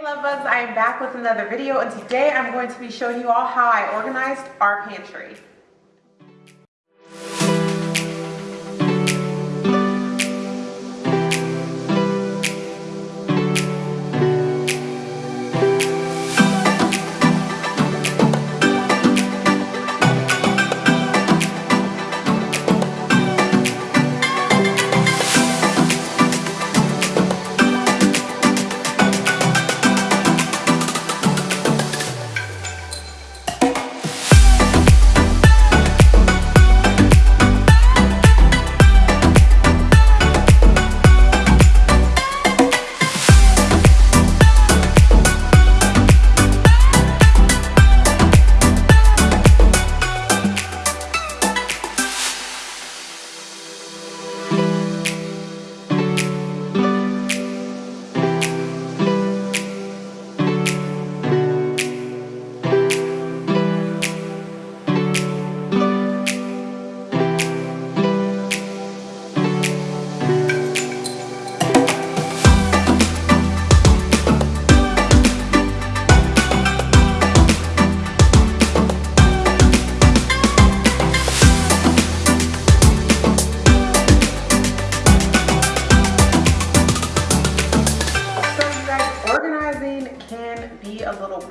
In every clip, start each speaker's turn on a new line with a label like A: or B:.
A: Hey love bugs, I am back with another video and today I'm going to be showing you all how I organized our pantry.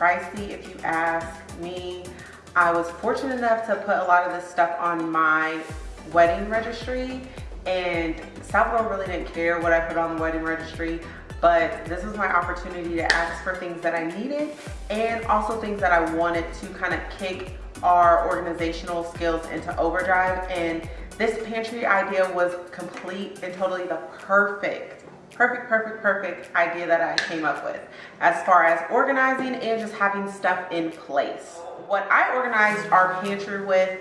A: Pricey if you ask me. I was fortunate enough to put a lot of this stuff on my wedding registry and Salvador really didn't care what I put on the wedding registry but this was my opportunity to ask for things that I needed and also things that I wanted to kind of kick our organizational skills into overdrive and this pantry idea was complete and totally the perfect perfect, perfect, perfect idea that I came up with as far as organizing and just having stuff in place. What I organized our pantry with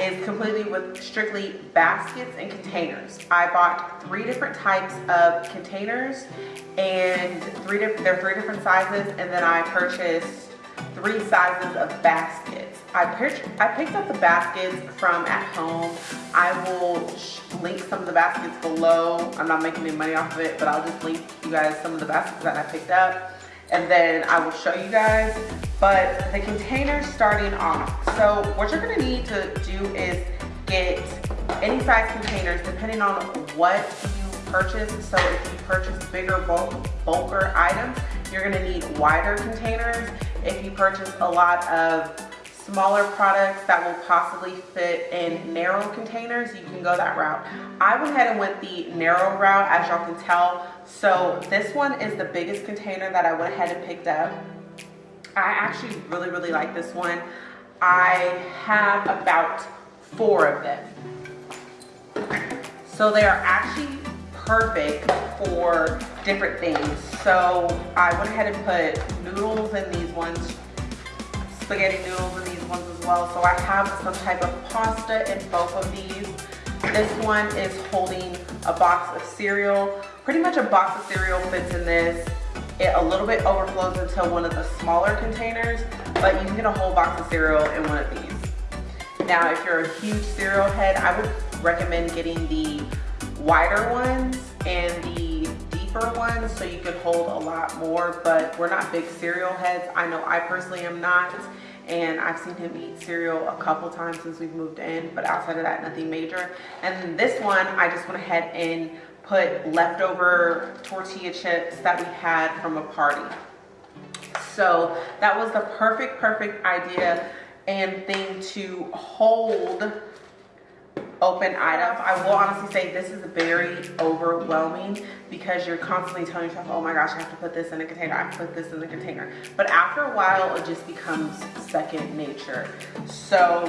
A: is completely with strictly baskets and containers. I bought three different types of containers and three different, they're three different sizes and then I purchased three sizes of baskets. I, I picked up the baskets from at home. I will link some of the baskets below. I'm not making any money off of it, but I'll just link you guys some of the baskets that I picked up. And then I will show you guys. But the containers starting off. So what you're gonna need to do is get any size containers depending on what you purchase. So if you purchase bigger bulk, bulker items, you're gonna need wider containers. If you purchase a lot of smaller products that will possibly fit in narrow containers, you can go that route. I went ahead and went the narrow route, as y'all can tell. So this one is the biggest container that I went ahead and picked up. I actually really, really like this one. I have about four of them. So they are actually perfect for different things. So I went ahead and put noodles in these ones, spaghetti noodles in these ones as well. So I have some type of pasta in both of these. This one is holding a box of cereal. Pretty much a box of cereal fits in this. It a little bit overflows into one of the smaller containers, but you can get a whole box of cereal in one of these. Now, if you're a huge cereal head, I would recommend getting the wider ones and the deeper ones so you can hold a lot more, but we're not big cereal heads. I know I personally am not and I've seen him eat cereal a couple times since we've moved in, but outside of that, nothing major. And this one, I just went ahead and put leftover tortilla chips that we had from a party. So that was the perfect, perfect idea and thing to hold open items. I will honestly say this is very overwhelming because you're constantly telling yourself, oh my gosh, I have to put this in a container, I have to put this in the container. But after a while, it just becomes second nature. So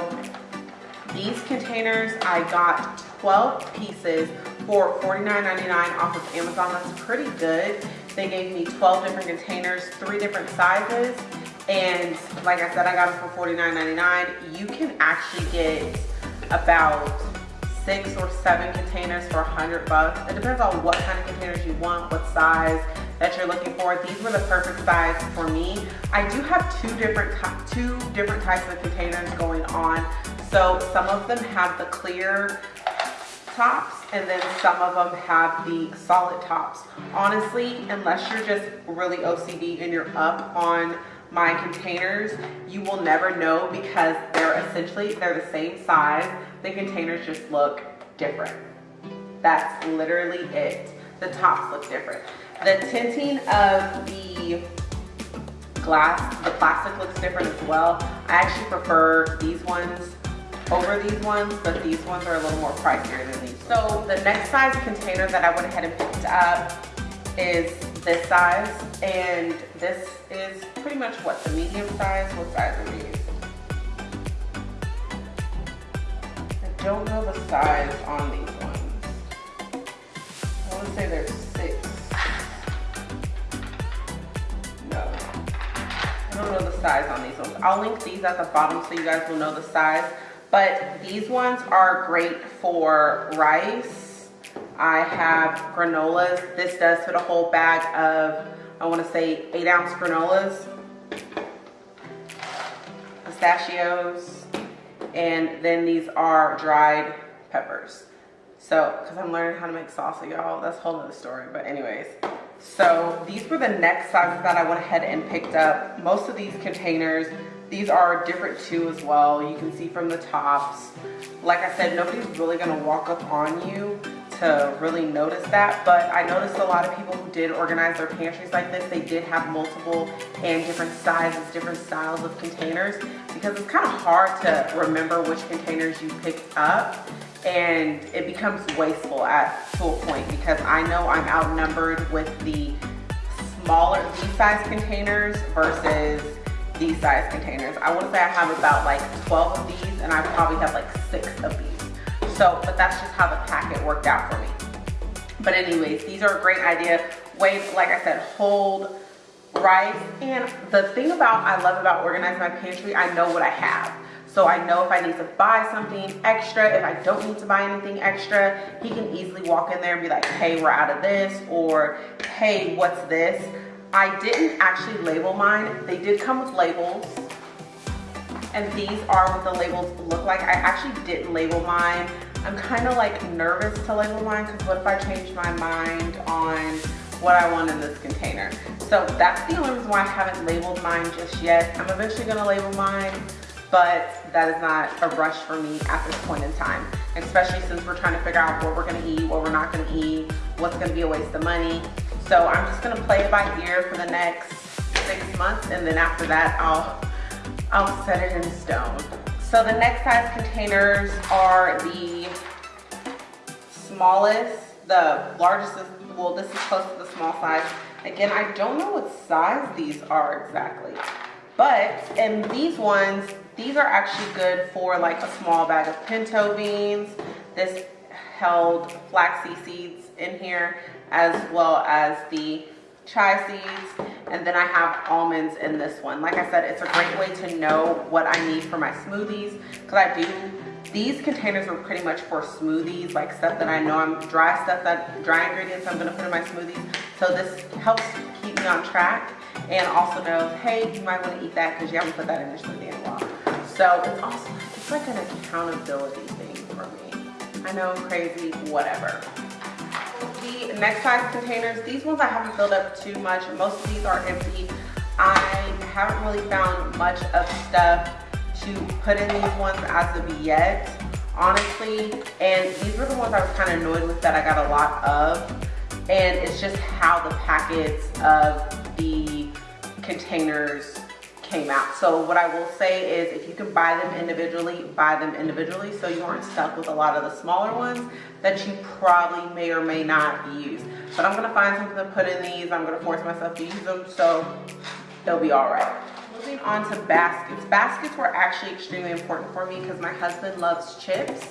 A: these containers, I got 12 pieces for $49.99 off of Amazon. That's pretty good. They gave me 12 different containers, three different sizes. And like I said, I got them for $49.99. You can actually get about six or seven containers for a 100 bucks. It depends on what kind of containers you want, what size that you're looking for. These were the perfect size for me. I do have two different two different types of containers going on. So some of them have the clear tops and then some of them have the solid tops. Honestly, unless you're just really OCD and you're up on my containers, you will never know because they're essentially, they're the same size. The containers just look different. That's literally it. The tops look different. The tinting of the glass, the plastic looks different as well. I actually prefer these ones over these ones, but these ones are a little more pricier than these. So the next size container that I went ahead and picked up is this size, and this is pretty much what, the medium size? What size are these? Don't know the size on these ones. I wanna say there's six. No. I don't know the size on these ones. I'll link these at the bottom so you guys will know the size. But these ones are great for rice. I have granolas. This does fit a whole bag of, I wanna say eight ounce granolas. Pistachios. And then these are dried peppers. So, cause I'm learning how to make salsa, y'all. That's a whole other story, but anyways. So these were the next sizes that I went ahead and picked up. Most of these containers these are different too as well. You can see from the tops. Like I said, nobody's really gonna walk up on you to really notice that, but I noticed a lot of people who did organize their pantries like this, they did have multiple and different sizes, different styles of containers because it's kind of hard to remember which containers you picked up and it becomes wasteful at a point because I know I'm outnumbered with the smaller, these size containers versus these size containers. I to say I have about like 12 of these and I probably have like six of these. So, but that's just how the packet worked out for me. But anyways, these are a great idea. Way, like I said, hold rice. And the thing about, I love about organizing my pantry, I know what I have. So I know if I need to buy something extra, if I don't need to buy anything extra, he can easily walk in there and be like, hey, we're out of this, or hey, what's this? I didn't actually label mine. They did come with labels. And these are what the labels look like. I actually didn't label mine. I'm kind of like nervous to label mine because what if I change my mind on what I want in this container? So that's the only reason why I haven't labeled mine just yet. I'm eventually gonna label mine, but that is not a rush for me at this point in time, especially since we're trying to figure out what we're gonna eat, what we're not gonna eat, what's gonna be a waste of money. So I'm just gonna play it by ear for the next six months and then after that I'll, I'll set it in stone. So the next size containers are the smallest, the largest, well this is close to the small size. Again, I don't know what size these are exactly, but and these ones, these are actually good for like a small bag of pinto beans. This held flaxseed seeds in here as well as the chia seeds and then I have almonds in this one. Like I said, it's a great way to know what I need for my smoothies because I do, these containers are pretty much for smoothies, like stuff that I know I'm dry stuff, that dry ingredients I'm gonna put in my smoothies. So this helps keep me on track and also knows, hey, you might wanna eat that because you haven't put that in your smoothie in a while. So it's also, it's like an accountability thing for me. I know, crazy, whatever next size containers, these ones I haven't filled up too much. Most of these are empty. I haven't really found much of stuff to put in these ones as of yet, honestly. And these were the ones I was kind of annoyed with that I got a lot of. And it's just how the packets of the containers came out. So what I will say is if you can buy them individually, buy them individually so you aren't stuck with a lot of the smaller ones that you probably may or may not use. But I'm gonna find something to put in these. I'm gonna force myself to use them so they'll be all right. Moving on to baskets. Baskets were actually extremely important for me because my husband loves chips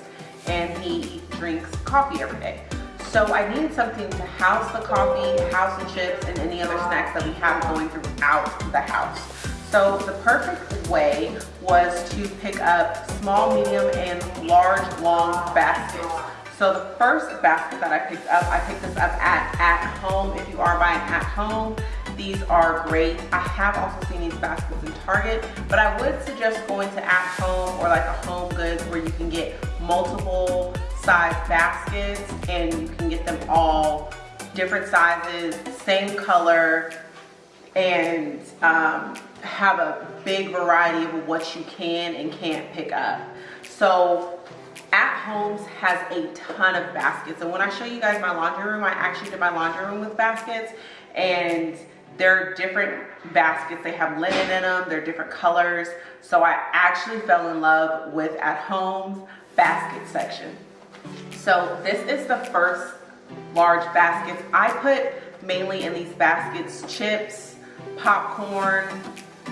A: and he drinks coffee every day. So I needed something to house the coffee, house the chips, and any other snacks that we have going throughout the house. So the perfect way was to pick up small, medium, and large, long baskets. So the first basket that I picked up, I picked this up at At Home. If you are buying At Home, these are great. I have also seen these baskets in Target, but I would suggest going to At Home or like a Home Goods where you can get multiple size baskets and you can get them all different sizes, same color, and um, have a big variety of what you can and can't pick up. So at Homes has a ton of baskets. And when I show you guys my laundry room, I actually did my laundry room with baskets and they're different baskets. They have linen in them. They're different colors. So I actually fell in love with At Home's basket section. So this is the first large baskets. I put mainly in these baskets chips, popcorn,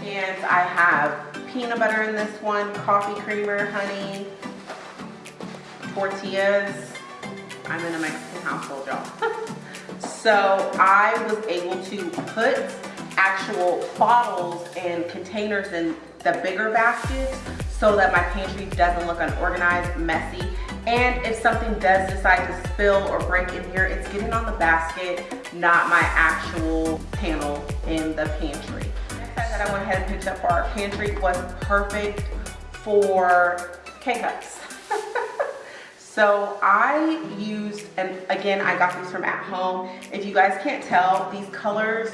A: I have peanut butter in this one, coffee creamer, honey, tortillas. I'm in a Mexican household, y'all. so I was able to put actual bottles and containers in the bigger baskets so that my pantry doesn't look unorganized, messy. And if something does decide to spill or break in here, it's getting on the basket, not my actual panel in the pantry. That I went ahead and picked up for our pantry was perfect for K-Cups. so I used, and again, I got these from at home. If you guys can't tell, these colors,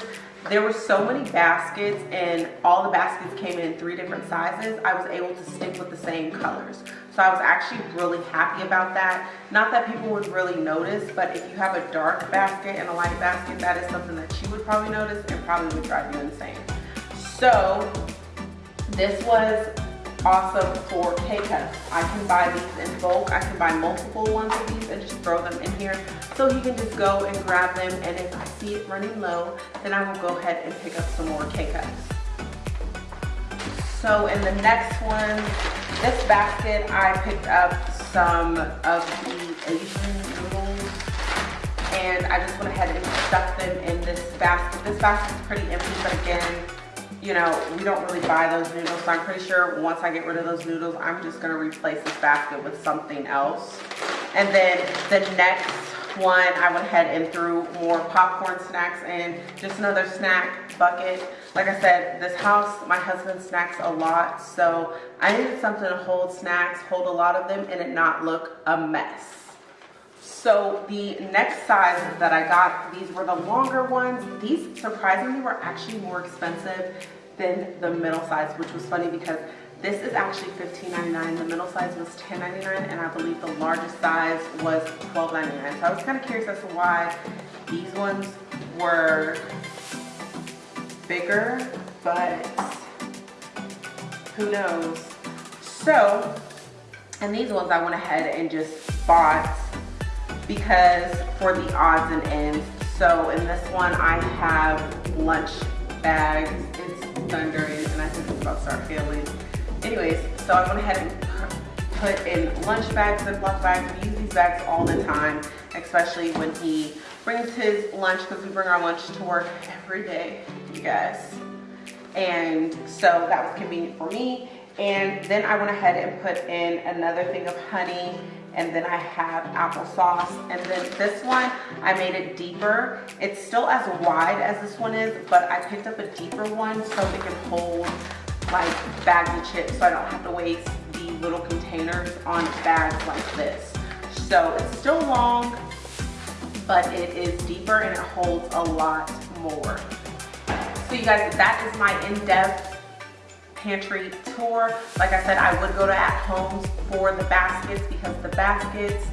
A: there were so many baskets and all the baskets came in three different sizes. I was able to stick with the same colors. So I was actually really happy about that. Not that people would really notice, but if you have a dark basket and a light basket, that is something that you would probably notice and probably would drive you insane. So this was awesome for K-Cups. I can buy these in bulk. I can buy multiple ones of these and just throw them in here. So you can just go and grab them and if I see it running low, then I will go ahead and pick up some more K-Cups. So in the next one, this basket, I picked up some of the Asian noodles and I just went ahead and stuffed them in this basket. This basket is pretty empty, but again, you know, we don't really buy those noodles. So I'm pretty sure once I get rid of those noodles, I'm just gonna replace this basket with something else. And then the next one, I went ahead and threw more popcorn snacks and just another snack bucket. Like I said, this house, my husband snacks a lot. So I needed something to hold snacks, hold a lot of them and it not look a mess. So the next size that I got, these were the longer ones. These surprisingly were actually more expensive than the middle size, which was funny because this is actually $15.99. The middle size was $10.99 and I believe the largest size was $12.99. So I was kind of curious as to why these ones were bigger, but who knows. So, and these ones I went ahead and just bought because for the odds and ends. So in this one, I have lunch bags. It's thundering and I think it's about to start failing. Anyways, so I went ahead and put in lunch bags lunch bags. We use these bags all the time, especially when he brings his lunch because we bring our lunch to work every day, you guys. And so that was convenient for me. And then I went ahead and put in another thing of honey and then I have applesauce. And then this one, I made it deeper. It's still as wide as this one is, but I picked up a deeper one so it can hold like bags of chips so I don't have to waste the little containers on bags like this. So it's still long, but it is deeper and it holds a lot more. So you guys, that is my in-depth pantry tour. Like I said, I would go to At Homes for the baskets because the baskets,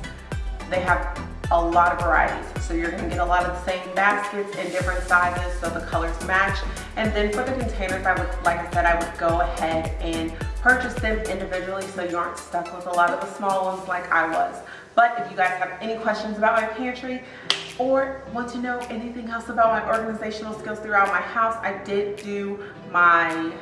A: they have a lot of varieties. So you're gonna get a lot of the same baskets in different sizes so the colors match. And then for the containers, I would, like I said, I would go ahead and purchase them individually so you aren't stuck with a lot of the small ones like I was. But if you guys have any questions about my pantry or want to know anything else about my organizational skills throughout my house, I did do my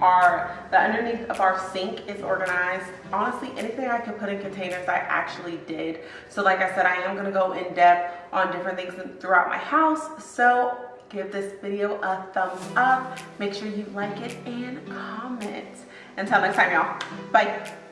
A: our the underneath of our sink is organized. Honestly anything i could put in containers i actually did. So like i said i am going to go in depth on different things throughout my house. So give this video a thumbs up. Make sure you like it and comment. Until next time y'all. Bye